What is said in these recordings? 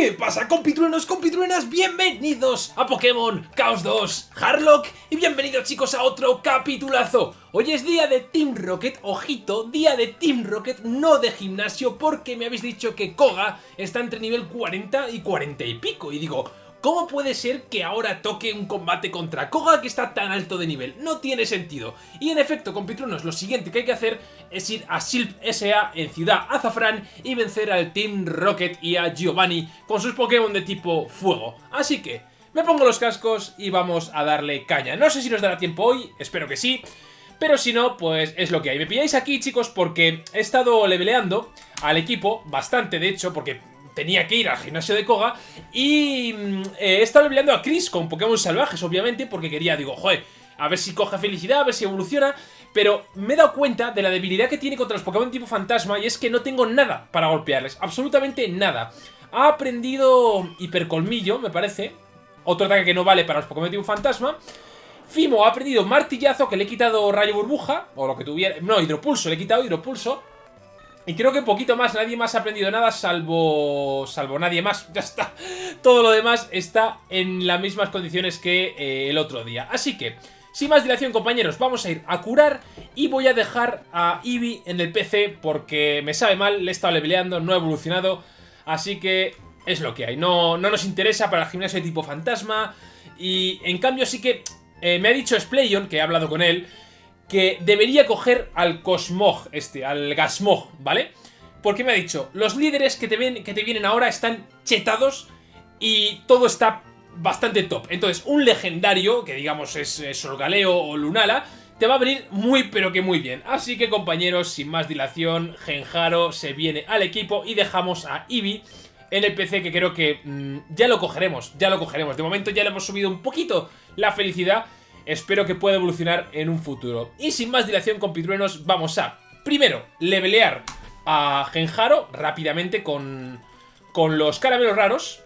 ¿Qué pasa compitruenos, compitruenas? Bienvenidos a Pokémon Chaos 2 Harlock y bienvenidos chicos a otro capitulazo Hoy es día de Team Rocket, ojito, día de Team Rocket, no de gimnasio porque me habéis dicho que Koga está entre nivel 40 y 40 y pico y digo... ¿Cómo puede ser que ahora toque un combate contra Koga que está tan alto de nivel? No tiene sentido. Y en efecto, compitrunos, lo siguiente que hay que hacer es ir a Silp SA en Ciudad Azafrán y vencer al Team Rocket y a Giovanni con sus Pokémon de tipo Fuego. Así que, me pongo los cascos y vamos a darle caña. No sé si nos dará tiempo hoy, espero que sí. Pero si no, pues es lo que hay. Me pilláis aquí, chicos, porque he estado leveleando al equipo, bastante de hecho, porque tenía que ir al gimnasio de Koga y mm, eh, he estado leveleando a Chris con Pokémon salvajes, obviamente, porque quería, digo, joder, a ver si coge felicidad, a ver si evoluciona, pero me he dado cuenta de la debilidad que tiene contra los Pokémon tipo fantasma y es que no tengo nada para golpearles, absolutamente nada. Ha aprendido hipercolmillo, me parece, otro ataque que no vale para los Pokémon tipo fantasma. Fimo ha aprendido martillazo, que le he quitado rayo burbuja, o lo que tuviera... No, hidropulso, le he quitado hidropulso. Y creo que poquito más, nadie más ha aprendido nada salvo... Salvo nadie más, ya está. Todo lo demás está en las mismas condiciones que eh, el otro día. Así que, sin más dilación compañeros, vamos a ir a curar y voy a dejar a Eevee en el PC porque me sabe mal, le he estado leveleando, no ha evolucionado. Así que es lo que hay, no, no nos interesa para el gimnasio de tipo fantasma. Y en cambio sí que eh, me ha dicho Splayon, que he hablado con él que debería coger al Cosmog, este, al Gasmog, ¿vale? Porque me ha dicho, los líderes que te, ven, que te vienen ahora están chetados y todo está bastante top. Entonces, un legendario, que digamos es, Solgaleo o Lunala, te va a venir muy pero que muy bien. Así que compañeros, sin más dilación, Genjaro se viene al equipo y dejamos a Eevee en el PC que creo que mmm, ya lo cogeremos, ya lo cogeremos. De momento ya le hemos subido un poquito la felicidad espero que pueda evolucionar en un futuro. Y sin más dilación, compitruenos, vamos a, primero, levelear a Genjaro rápidamente con, con los caramelos raros.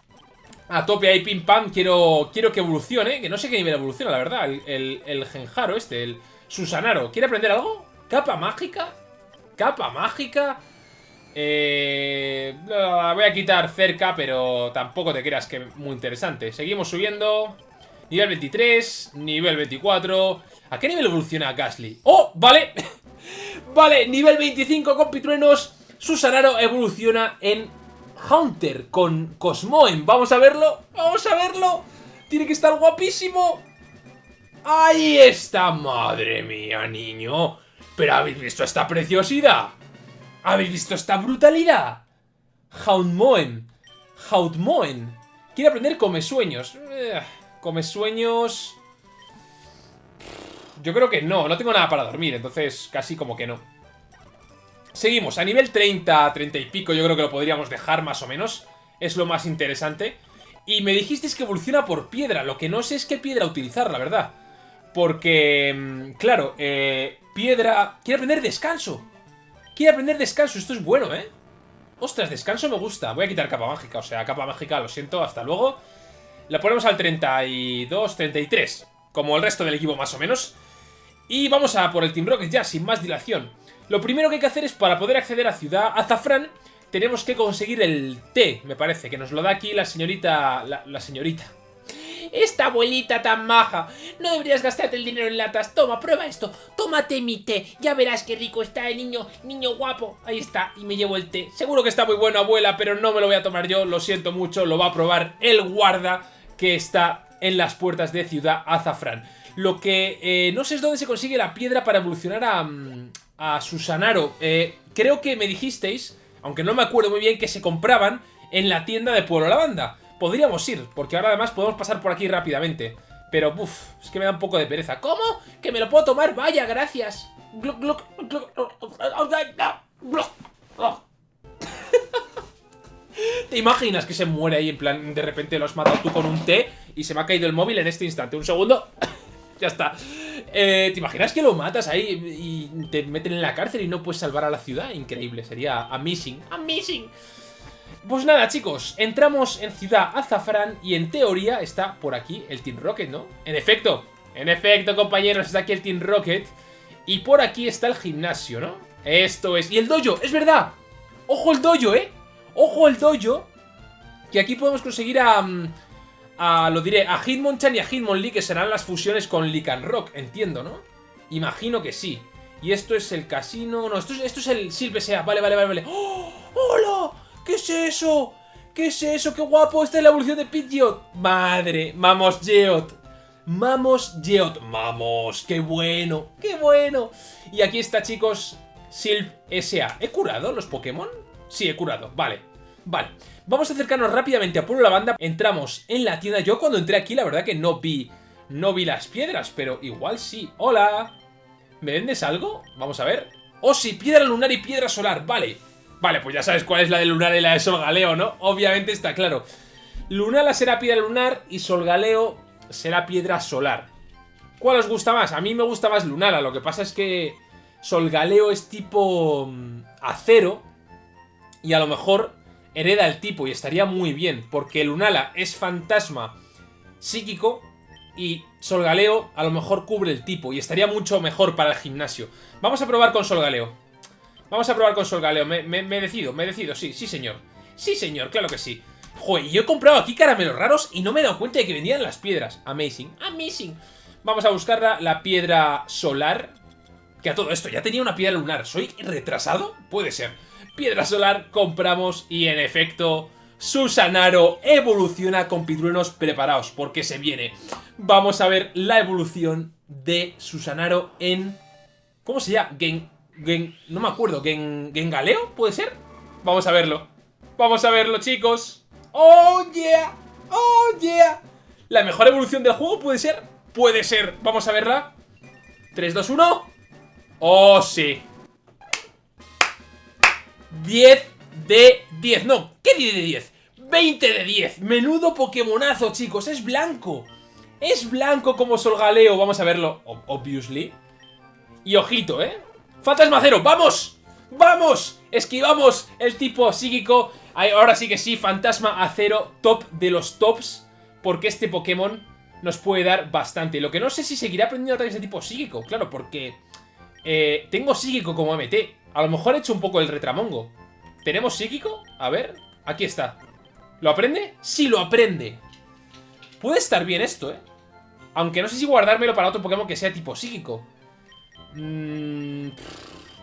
A tope ahí, pim pam, quiero, quiero que evolucione, que no sé qué nivel evoluciona, la verdad, el, Genjaro este, el Susanaro. ¿Quiere aprender algo? ¿Capa mágica? ¿Capa mágica? Eh, voy a quitar cerca, pero tampoco te creas que muy interesante. Seguimos subiendo. Nivel 23, nivel 24... ¿A qué nivel evoluciona Gasly? ¡Oh! Vale, vale, nivel 25 con Pitruenos. Evoluciona en Hunter con Cosmoem. Vamos a verlo, vamos a verlo. Tiene que estar guapísimo. ¡Ahí está! ¡Madre mía, niño! ¿Pero habéis visto esta preciosidad? ¿Habéis visto esta brutalidad? Houndmoen. Houndmoen. Quiere aprender come sueños. Come sueños... Yo creo que no, no tengo nada para dormir, entonces casi como que no. Seguimos, a nivel 30, 30 y pico yo creo que lo podríamos dejar más o menos. Es lo más interesante. Y me dijisteis que evoluciona por piedra, lo que no sé es qué piedra utilizar, la verdad. Porque, mm, claro, eh, piedra... Quiere aprender descanso. Quiere aprender descanso, esto es bueno, ¿eh? Ostras, descanso me gusta. Voy a quitar capa mágica, o sea, capa mágica, lo siento, hasta luego. La ponemos al 32, 33, como el resto del equipo más o menos. Y vamos a por el Team Rocket ya, sin más dilación. Lo primero que hay que hacer es, para poder acceder a Ciudad Azafrán, tenemos que conseguir el té, me parece, que nos lo da aquí la señorita... La, la señorita. Esta abuelita tan maja. No deberías gastarte el dinero en latas. Toma, prueba esto. Tómate mi té. Ya verás qué rico está el niño, niño guapo. Ahí está, y me llevo el té. Seguro que está muy bueno, abuela, pero no me lo voy a tomar yo. Lo siento mucho, lo va a probar el guarda que está en las puertas de Ciudad Azafrán. Lo que eh, no sé es dónde se consigue la piedra para evolucionar a, mm, a Susanaro. Eh, creo que me dijisteis, aunque no me acuerdo muy bien, que se compraban en la tienda de Pueblo Lavanda. Podríamos ir, porque ahora además podemos pasar por aquí rápidamente. Pero, uff, es que me da un poco de pereza. ¿Cómo? ¿Que me lo puedo tomar? Vaya, gracias. ¿Te imaginas que se muere ahí en plan, de repente lo has matado tú con un té y se me ha caído el móvil en este instante? Un segundo, ya está. Eh, ¿Te imaginas que lo matas ahí y te meten en la cárcel y no puedes salvar a la ciudad? Increíble, sería amazing, amazing. Pues nada, chicos, entramos en Ciudad Azafrán y en teoría está por aquí el Team Rocket, ¿no? En efecto, en efecto, compañeros, está aquí el Team Rocket y por aquí está el gimnasio, ¿no? Esto es... ¡Y el dojo! ¡Es verdad! ¡Ojo el dojo, eh! ¡Ojo el dojo! Que aquí podemos conseguir a... Mm, a lo diré, a Hitmonchan y a Hitmonlee, que serán las fusiones con Rock, entiendo, ¿no? Imagino que sí. Y esto es el casino... No, esto es, esto es el Silvesea. Vale, vale, vale, vale. ¡Oh! ¡Hola! ¿Qué es eso? ¿Qué es eso? ¡Qué guapo! Esta es la evolución de Pidgeot. Madre, vamos, Geot. Vamos, Geot. Vamos, qué bueno, qué bueno. Y aquí está, chicos, Silv S.A. ¿He curado los Pokémon? Sí, he curado. Vale, vale. Vamos a acercarnos rápidamente a Pueblo Lavanda. Entramos en la tienda. Yo cuando entré aquí, la verdad que no vi, no vi las piedras, pero igual sí. ¡Hola! ¿Me vendes algo? Vamos a ver. ¡Oh, sí! Piedra lunar y piedra solar. Vale. Vale, pues ya sabes cuál es la de lunar y la de solgaleo, ¿no? Obviamente está claro. Lunala será piedra lunar y solgaleo será piedra solar. ¿Cuál os gusta más? A mí me gusta más Lunala. Lo que pasa es que solgaleo es tipo mm, acero y a lo mejor hereda el tipo y estaría muy bien, porque Lunala es fantasma psíquico y Solgaleo a lo mejor cubre el tipo y estaría mucho mejor para el gimnasio. Vamos a probar con Solgaleo. Vamos a probar con Solgaleo. Me, me, decido, me decido, sí, sí señor. Sí señor, claro que sí. Joder, yo he comprado aquí caramelos raros y no me he dado cuenta de que vendían las piedras. Amazing, amazing. Vamos a buscar la, la piedra solar. Que a todo esto ya tenía una piedra lunar. ¿Soy retrasado? Puede ser. Piedra solar compramos y en efecto Susanaro evoluciona con pitruenos preparados porque se viene. Vamos a ver la evolución de Susanaro en... ¿Cómo se llama? Gen... Gen no me acuerdo. Gen, ¿Gengaleo? ¿Puede ser? Vamos a verlo. Vamos a verlo, chicos. ¡Oh, yeah! ¡Oh, yeah! ¿La mejor evolución del juego puede ser? Puede ser. Vamos a verla. 3, 2, 1. ¡Oh, sí! 10 de 10. No, ¿qué 10 de 10? 20 de 10. Menudo Pokémonazo, chicos. Es blanco. Es blanco como Solgaleo. Vamos a verlo, obviously. Y ojito, ¿eh? Fantasma Cero, ¡vamos! ¡Vamos! Esquivamos el tipo psíquico. Ahora sí que sí, Fantasma Acero, top de los tops. Porque este Pokémon nos puede dar bastante. Lo que no sé si seguirá aprendiendo ataques de tipo psíquico. Claro, porque eh, tengo psíquico como MT. A lo mejor he hecho un poco el retramongo. ¿Tenemos psíquico? A ver, aquí está. ¿Lo aprende? Sí, lo aprende. Puede estar bien esto, ¿eh? Aunque no sé si guardármelo para otro Pokémon que sea tipo psíquico. Mm,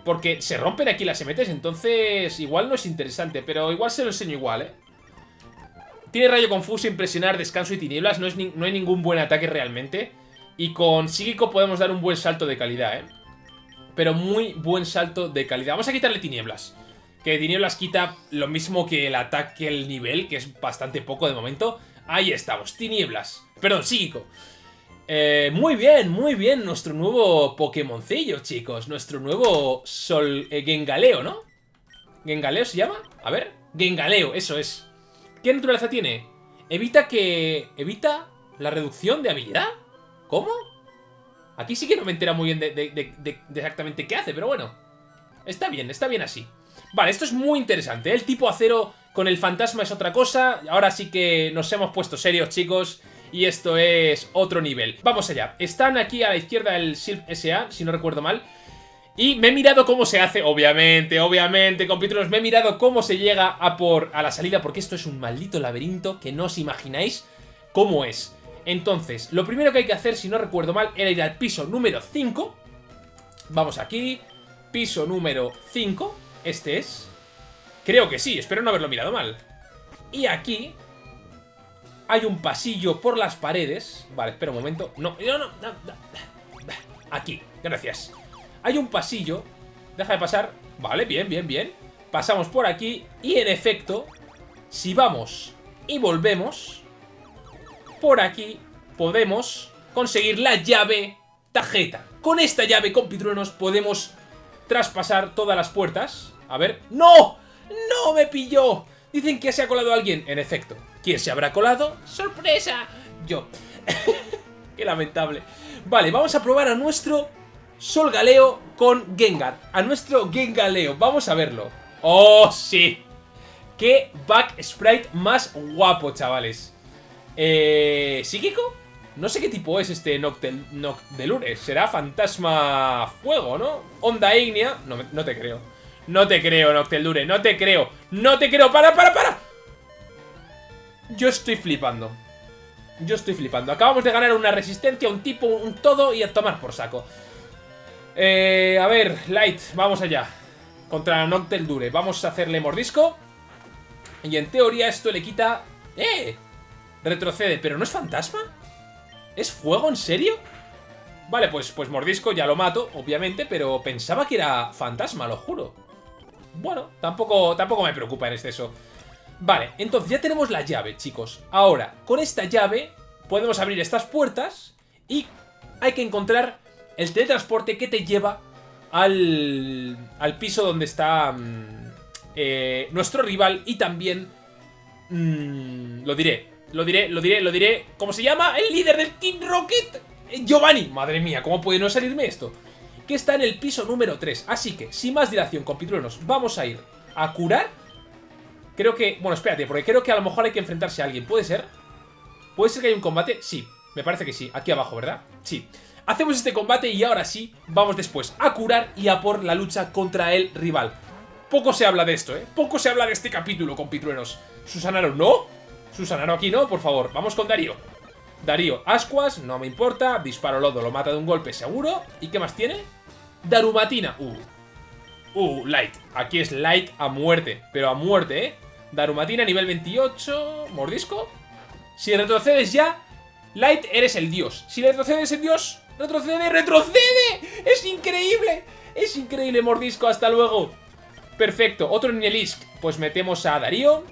porque se rompen aquí las MTs, entonces igual no es interesante, pero igual se lo enseño igual, ¿eh? Tiene rayo confuso, impresionar, descanso y tinieblas, no, es no hay ningún buen ataque realmente. Y con psíquico podemos dar un buen salto de calidad, ¿eh? Pero muy buen salto de calidad. Vamos a quitarle tinieblas. Que tinieblas quita lo mismo que el ataque, el nivel, que es bastante poco de momento. Ahí estamos, tinieblas. Perdón, psíquico. Eh, muy bien, muy bien, nuestro nuevo Pokémoncillo, chicos. Nuestro nuevo Sol... Eh, Gengaleo, ¿no? ¿Gengaleo se llama? A ver. Gengaleo, eso es. ¿Qué naturaleza tiene? Evita que... ¿Evita la reducción de habilidad? ¿Cómo? Aquí sí que no me entera muy bien de, exactamente qué hace, pero bueno. Está bien, está bien así. Vale, esto es muy interesante. ¿eh? El tipo acero con el fantasma es otra cosa. Ahora sí que nos hemos puesto serios, chicos. Y esto es otro nivel. Vamos allá. Están aquí a la izquierda el Silp SA, si no recuerdo mal. Y me he mirado cómo se hace, obviamente, obviamente, compitros, me he mirado cómo se llega a por a la salida, porque esto es un maldito laberinto que no os imagináis cómo es. Entonces, lo primero que hay que hacer, si no recuerdo mal, era ir al piso número 5. Vamos aquí. Piso número 5. Este es. Creo que sí, espero no haberlo mirado mal. Y aquí hay un pasillo por las paredes. Vale, espera un momento. No, no, no, no, Aquí, gracias. Hay un pasillo. Deja de pasar. Vale, bien, bien, bien. Pasamos por aquí y en efecto, si vamos y volvemos, por aquí podemos conseguir la llave tarjeta. Con esta llave con pitruenos podemos traspasar todas las puertas. A ver... ¡No! ¡No me pilló! Dicen que se ha colado alguien. En efecto. ¿Quién se habrá colado? ¡Sorpresa! Yo. Qué lamentable. Vale, vamos a probar a nuestro Sol Galeo con Gengar. A nuestro Gengaleo. Vamos a verlo. ¡Oh, sí! ¡Qué back sprite más guapo, chavales! Eh, ¿Psíquico? No sé qué tipo es este Noctel, Noctelure. Será fantasma fuego, ¿no? Onda ignea. No, no te creo. No te creo, Noctelure. No te creo. No te creo. ¡Para, para, para! Yo estoy flipando. Yo estoy flipando. Acabamos de ganar una resistencia, un tipo, un todo y a tomar por saco. Eh, a ver, Light, vamos allá. Contra Noctel Dure. Vamos a hacerle mordisco. Y en teoría esto le quita... ¡Eh! Retrocede, pero ¿no es fantasma? ¿Es fuego, en serio? Vale, pues, pues mordisco, ya lo mato, obviamente, pero pensaba que era fantasma, lo juro. Bueno, tampoco, tampoco me preocupa en exceso. Vale, entonces ya tenemos la llave, chicos. Ahora, con esta llave podemos abrir estas puertas y hay que encontrar el teletransporte que te lleva al, al piso donde está mm, eh, nuestro rival y también... Mm, lo diré, lo diré, lo diré, lo diré. ¿Cómo se llama? El líder del Team Rocket. Giovanni. Madre mía, ¿cómo puede no salirme esto? Que está en el piso número 3. Así que, sin más dilación, compitruenos, vamos a ir a curar. Creo que... Bueno, espérate, porque creo que a lo mejor hay que enfrentarse a alguien. ¿Puede ser? ¿Puede ser que haya un combate? Sí, me parece que sí. Aquí abajo, ¿verdad? Sí. Hacemos este combate y ahora sí, vamos después a curar y a por la lucha contra el rival. Poco se habla de esto, ¿eh? Poco se habla de este capítulo, compitruenos. Susanaro, ¿no? Susanaro aquí no, por favor. Vamos con Darío. Darío, ascuas, no me importa. Disparo lodo, lo mata de un golpe seguro. ¿Y qué más tiene? Darumatina. Uh. Uh, light. Aquí es light a muerte. Pero a muerte, ¿eh? Darumatina, nivel 28. Mordisco. Si retrocedes ya, Light, eres el dios. Si retrocedes el dios, retrocede, retrocede. Es increíble. Es increíble, mordisco. Hasta luego. Perfecto. Otro Ninelisk. Pues metemos a Darío.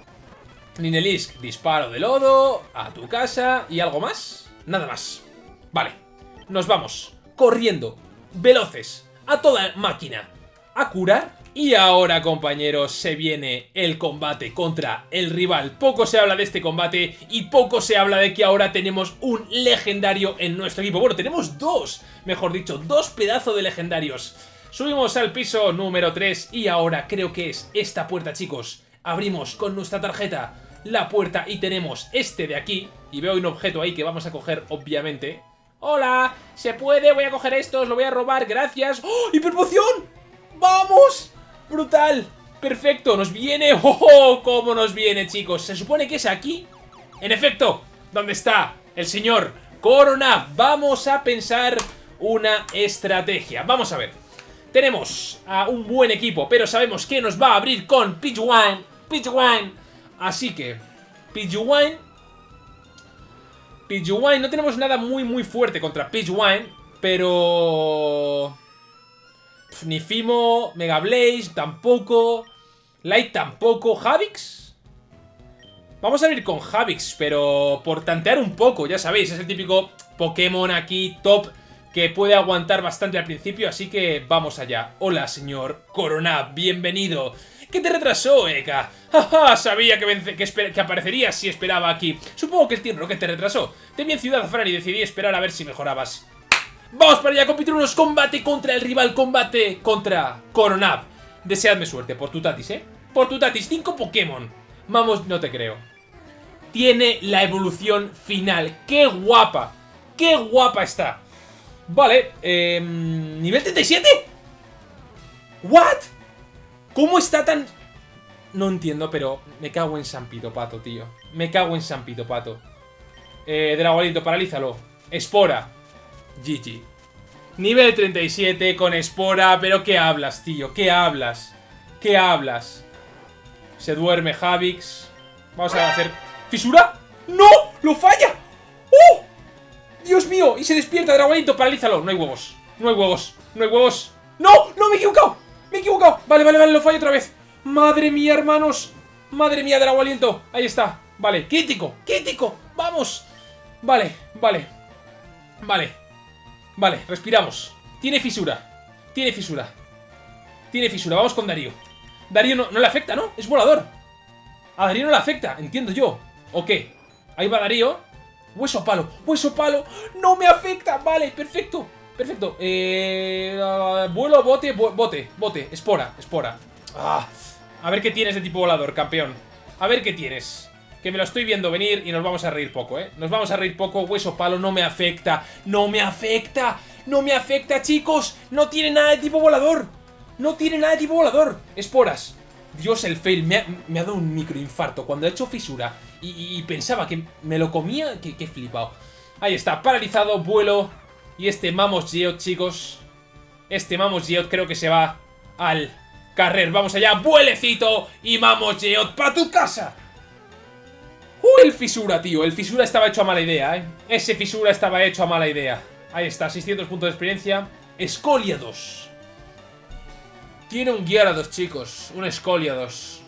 Ninelisk, disparo de lodo. A tu casa. ¿Y algo más? Nada más. Vale. Nos vamos. Corriendo. Veloces. A toda máquina. A curar y ahora, compañeros, se viene el combate contra el rival. Poco se habla de este combate y poco se habla de que ahora tenemos un legendario en nuestro equipo. Bueno, tenemos dos, mejor dicho, dos pedazos de legendarios. Subimos al piso número 3 y ahora creo que es esta puerta, chicos. Abrimos con nuestra tarjeta la puerta y tenemos este de aquí. Y veo un objeto ahí que vamos a coger, obviamente. ¡Hola! ¿Se puede? Voy a coger esto, os lo voy a robar, gracias. ¡Oh! ¡Hiperpoción! ¡Vamos! ¡Brutal! ¡Perfecto! ¡Nos viene! ¡Oh, ¡Oh! cómo nos viene, chicos! Se supone que es aquí. En efecto, ¿dónde está el señor Corona? Vamos a pensar una estrategia. Vamos a ver. Tenemos a un buen equipo, pero sabemos que nos va a abrir con Pidgewan. Pidgewan. Así que, Pidgewan... Pidgewan, no tenemos nada muy muy fuerte contra Pidgewan, pero... Ni Fimo, Mega Blaze, tampoco. Light tampoco. ¿Javix? Vamos a ir con Javix, pero por tantear un poco, ya sabéis, es el típico Pokémon aquí top que puede aguantar bastante al principio, así que vamos allá. Hola, señor Corona, bienvenido. ¿Qué te retrasó, Eka? ¡Jaja! Sabía que, que, que, aparecerías si esperaba aquí. Supongo que el Team Rocket te retrasó. Te vi en Ciudad Fran y decidí esperar a ver si mejorabas. Vamos para allá, compitrunos, combate contra el rival, combate contra Coronab. Deseadme suerte, por tu tatis, ¿eh? Por tu tatis, 5 Pokémon. Vamos, no te creo. Tiene la evolución final. ¡Qué guapa! ¡Qué guapa está! Vale, eh, ¿nivel 37? ¿What? ¿Cómo está tan...? No entiendo, pero me cago en San Pato, tío. Me cago en San Pato. Eh, Dragonito, paralízalo. Espora. GG. Nivel 37 con Espora, pero ¿qué hablas, tío? ¿Qué hablas? ¿Qué hablas? Se duerme Javix. Vamos a hacer... ¿Fisura? ¡No! ¡Lo falla! ¡Oh! ¡Dios mío! Y se despierta Dragonito, paralízalo. No hay huevos. No hay huevos. No hay huevos. ¡No! ¡No! ¡Me he equivocado! ¡Me he equivocado! Vale, vale, vale, lo fallo otra vez. ¡Madre mía, hermanos! ¡Madre mía, Dragon Ahí está. Vale, crítico, crítico. ¡Vamos! Vale, vale. Vale. Vale, respiramos. Tiene fisura. Tiene fisura. Tiene fisura. Vamos con Darío. Darío no, le afecta, ¿no? Es volador. A Darío no le afecta, entiendo yo. ¿O qué? Ahí va Darío. Hueso palo. Hueso palo. No me afecta. Vale, perfecto. Perfecto. Eh, vuelo, bote, bote, bote. Espora, espora. Ah, a ver qué tienes de tipo volador, campeón. A ver qué tienes. Que me lo estoy viendo venir y nos vamos a reír poco, ¿eh? Nos vamos a reír poco, hueso palo, no me afecta ¡No me afecta! ¡No me afecta, chicos! ¡No tiene nada de tipo volador! ¡No tiene nada de tipo volador! Esporas Dios, el fail, me ha, dado un microinfarto Cuando ha hecho fisura y, pensaba que me lo comía, que flipado. Ahí está, paralizado, vuelo. Y este Mamos Geot, chicos. Este Mamos Geot creo que se va al carrer. Vamos allá, vuelecito y Mamos Geot para tu casa. ¡Uh, el fisura, tío! El fisura estaba hecho a mala idea, ¿eh? Ese fisura estaba hecho a mala idea. Ahí está, 600 puntos de experiencia. Escoliados. Tiene un Gyarados, chicos. Un Escoliados.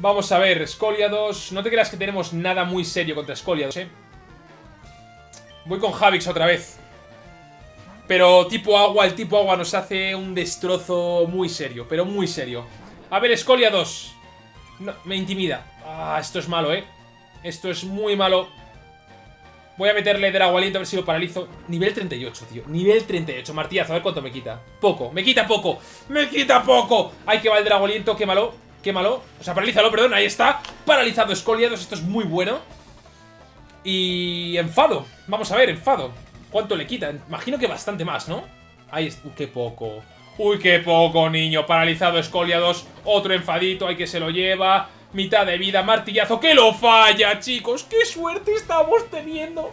Vamos a ver, Scoliados. No te creas que tenemos nada muy serio contra Scoliados, ¿eh? Voy con Javix otra vez. Pero tipo agua, el tipo agua nos hace un destrozo muy serio, pero muy serio. A ver, Scoliados. No, me intimida. Ah, esto es malo, ¿eh? Esto es muy malo. Voy a meterle Aliento a ver si lo paralizo. Nivel 38, tío. Nivel 38. Martillazo, a ver cuánto me quita. Poco. Me quita poco. ¡Me quita poco! Hay que va el Drago Aliento. Quémalo. Quémalo. O sea, paralízalo, perdón. Ahí está. Paralizado Escoliados. Esto es muy bueno. Y... Enfado. Vamos a ver, enfado. ¿Cuánto le quita? Imagino que bastante más, ¿no? Ahí está. Uy, qué poco. Uy, qué poco, niño. Paralizado Escoliados. Otro enfadito. Hay que se lo lleva. Mitad de vida. Martillazo. ¡Que lo falla, chicos! ¡Qué suerte estamos teniendo!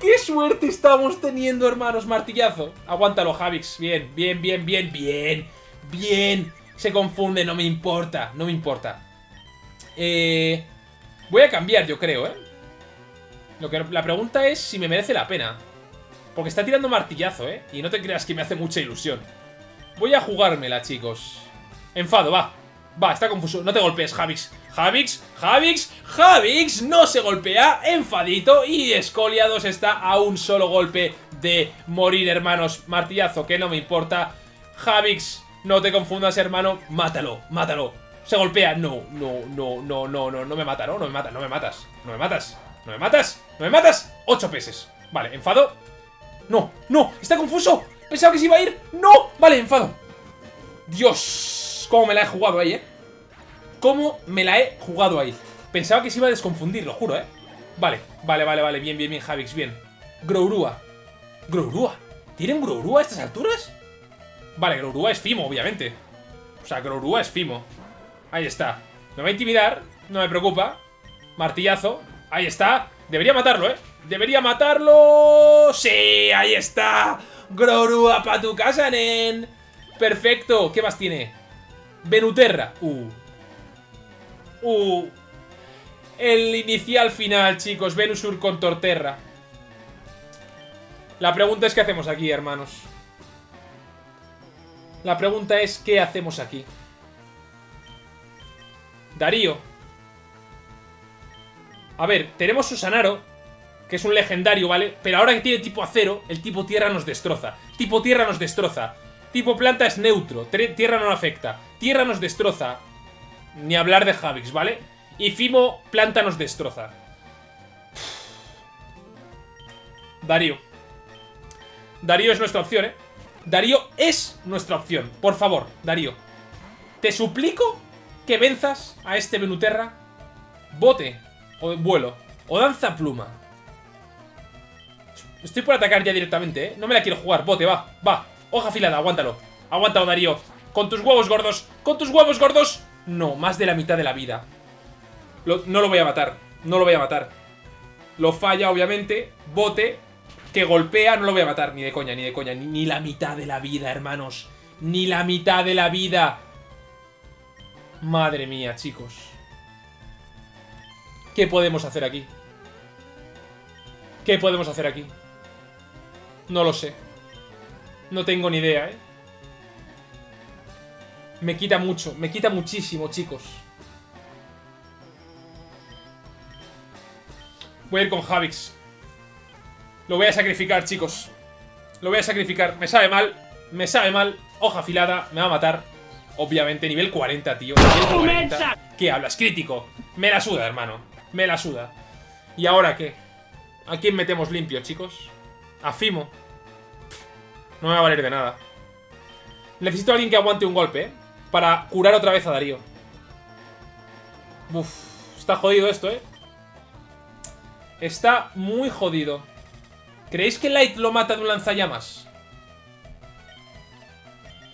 ¡Qué suerte estamos teniendo, hermanos! Martillazo. Aguántalo, Javix. Bien, bien, bien, bien, bien. Bien. Se confunde, no me importa, no me importa. Eh, voy a cambiar, yo creo, ¿eh? Lo que, la pregunta es si me merece la pena. Porque está tirando martillazo, ¿eh? Y no te creas que me hace mucha ilusión. Voy a jugármela, chicos. Enfado, va. Va, está confuso. No te golpees, Javix. Javix, Javix, Javix no se golpea. Enfadito. Y Escoliados está a un solo golpe de morir, hermanos. Martillazo, que no me importa. Javix no te confundas, hermano. Mátalo, mátalo. Se golpea. No, no, no, no, no, no. No me mata, ¿no? No me mata, no me matas. No me matas. No me matas. No me matas. Ocho peces. Vale, enfado. No, no. Está confuso. Pensaba que se iba a ir. No. Vale, enfado. Dios. Cómo me la he jugado ahí, ¿eh? Cómo me la he jugado ahí. Pensaba que se iba a desconfundir, lo juro, ¿eh? Vale, vale, vale, vale. Bien, bien, bien, Javix, bien. Grourua. Grourua. ¿Tienen Grourua a estas alturas? Vale, Grourua es Fimo, obviamente. O sea, Grourua es Fimo. Ahí está. Me va a intimidar, no me preocupa. Martillazo. Ahí está. Debería matarlo, ¿eh? Debería matarlo. ¡Sí! Ahí está. Grourua para tu casa, nen. Perfecto. ¿Qué más tiene? Venuterra. Uh. Uh. El inicial final, chicos. Venusur con Torterra. La pregunta es qué hacemos aquí, hermanos. La pregunta es, ¿qué hacemos aquí? Darío. A ver, tenemos Susanaro, que es un legendario, ¿vale? Pero ahora que tiene tipo acero, el tipo tierra nos destroza. Tipo tierra nos destroza. Tipo planta es neutro, tierra no afecta. Tierra nos destroza. Ni hablar de Javix, ¿vale? Y Fimo, planta nos destroza. Darío. Darío es nuestra opción, ¿eh? Darío es nuestra opción. Por favor, Darío. Te suplico que venzas a este Venuterra. Bote. O vuelo. O danza pluma. Estoy por atacar ya directamente, ¿eh? No me la quiero jugar. Bote, va. Va. Hoja afilada, aguántalo. Aguántalo, Darío. Con tus huevos gordos. Con tus huevos gordos. No, más de la mitad de la vida. no lo voy a matar. No lo voy a matar. Lo falla, obviamente. Bote que golpea, no lo voy a matar, ni de coña, ni de coña. Ni, la mitad de la vida, hermanos. Ni la mitad de la vida. Madre mía, chicos. ¿Qué podemos hacer aquí? ¿Qué podemos hacer aquí? No lo sé. No tengo ni idea, ¿eh? Me quita mucho, me quita muchísimo, chicos. Voy a ir con Javix. Lo voy a sacrificar, chicos. Lo voy a sacrificar. Me sabe mal. Me sabe mal. Hoja afilada. Me va a matar. Obviamente, nivel 40, tío. Nivel 40. ¿Qué hablas? Crítico. Me la suda, hermano. Me la suda. ¿Y ahora qué? ¿A quién metemos limpio, chicos? A Fimo. No me va a valer de nada. Necesito a alguien que aguante un golpe, ¿eh? Para curar otra vez a Darío. Uf. Está jodido esto, ¿eh? Está muy jodido. ¿Creéis que Light lo mata de un lanzallamas?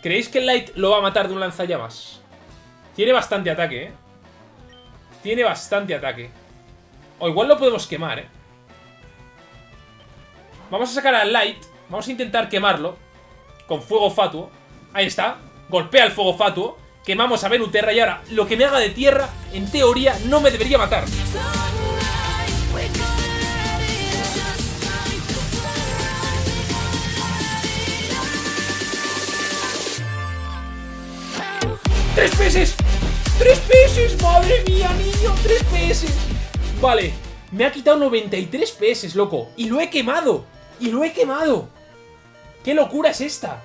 ¿Creéis que Light lo va a matar de un lanzallamas? Tiene bastante ataque, ¿eh? Tiene bastante ataque. O igual lo podemos quemar, ¿eh? Vamos a sacar al Light. Vamos a intentar quemarlo. Con fuego fatuo. Ahí está. Golpea el fuego fatuo. Quemamos a Venuterra y ahora lo que me haga de tierra, en teoría, no me debería matar. ¡Tres peces! ¡Tres peces! ¡Madre mía, niño! ¡Tres peces! Vale, me ha quitado 93 peces, loco. Y lo he quemado. Y lo he quemado. ¿Qué locura es esta?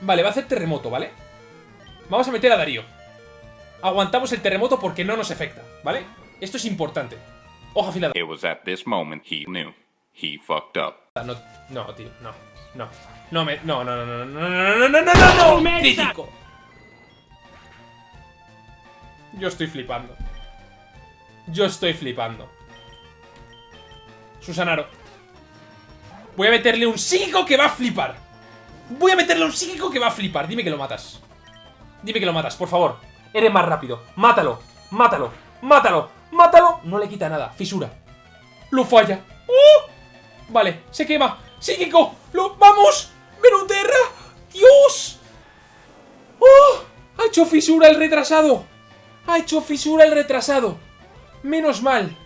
Vale, va a hacer terremoto, ¿vale? Vamos a meter a Darío. Aguantamos el terremoto porque no nos afecta, ¿vale? Esto es importante. Hoja afilada. It was at this moment he knew. He fucked up. No, no, tío, no, no. No me. No, no, no, no, no, no, no, no, no, no, no, no, crítico. Yo estoy flipando. Yo estoy flipando. Susanaro. Voy a meterle un psíquico que va a flipar. Voy a meterle un psíquico que va a flipar. Dime que lo matas. Dime que lo matas, por favor. Eres más rápido. Mátalo. Mátalo. Mátalo. Mátalo. No le quita nada. Fisura. Lo falla. ¡Oh! Vale, se quema. ¡Psíquico! ¡Lo... ¡Vamos! ¡Venuterra! ¡Dios! ¡Oh! ¡Ha hecho fisura el retrasado! ¡Ha hecho fisura el retrasado! ¡Menos mal!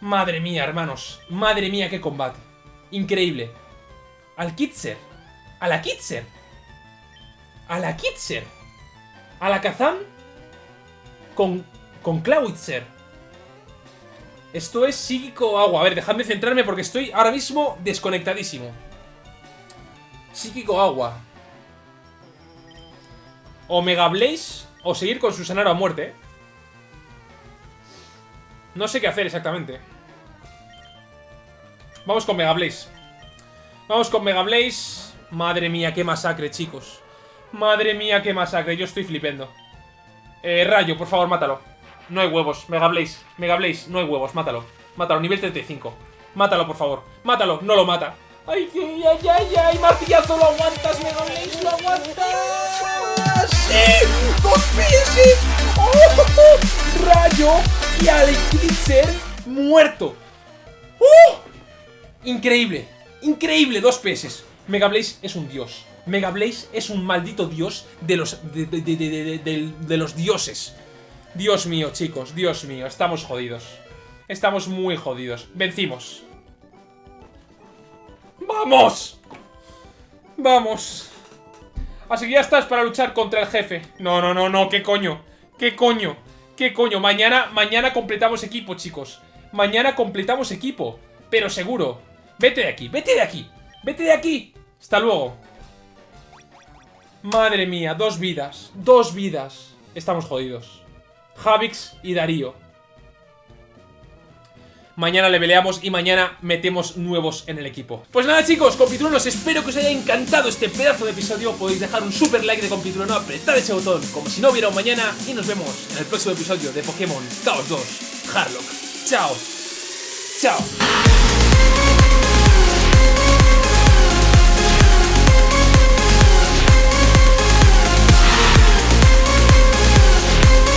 Madre mía, hermanos. Madre mía, qué combate. Increíble. Al Kitzer. A la Kitzer. A la Kitzer. A la Kazan. Con, con. Esto es psíquico agua. A ver, dejadme centrarme porque estoy ahora mismo desconectadísimo. Psíquico agua. O Mega Blaze o seguir con Susanaro a muerte. No sé qué hacer exactamente. Vamos con Mega Blaze. Vamos con Mega Blaze. Madre mía, qué masacre, chicos. Madre mía, qué masacre. Yo estoy flipendo. Eh, Rayo, por favor, mátalo. No hay huevos. Mega Blaze. Mega Blaze. No hay huevos. Mátalo. Mátalo. Nivel 35. Mátalo, por favor. Mátalo. No lo mata. ¡Ay, ay, ay, ay! ay martillazo! ¡Lo aguantas, Mega Blaze! ¡Lo aguantas! ¡Dos veces! ¡Oh! ¡Rayo! Y Alex muerto. ¡Uh! Increíble. Increíble. Dos peces. Mega Blaze es un dios. Mega Blaze es un maldito dios de los, de, de, de, los dioses. Dios mío, chicos, Dios mío, estamos jodidos. Estamos muy jodidos. Vencimos. ¡Vamos! ¡Vamos! Así que ya estás para luchar contra el jefe. No, no, no, no, ¿qué coño? ¿Qué coño? ¿Qué coño? Mañana, mañana completamos equipo, chicos. Mañana completamos equipo. Pero seguro. Vete de aquí, vete de aquí. Vete de aquí. Hasta luego. Madre mía, dos vidas. Dos vidas. Estamos jodidos. Javix y Darío. Mañana le peleamos y mañana metemos nuevos en el equipo. Pues nada chicos, compitruenos, espero que os haya encantado este pedazo de episodio. Podéis dejar un super like de compitrueno, apretad ese botón como si no hubiera un mañana y nos vemos en el próximo episodio de Pokémon Chaos 2 Harlock. Chao. Chao.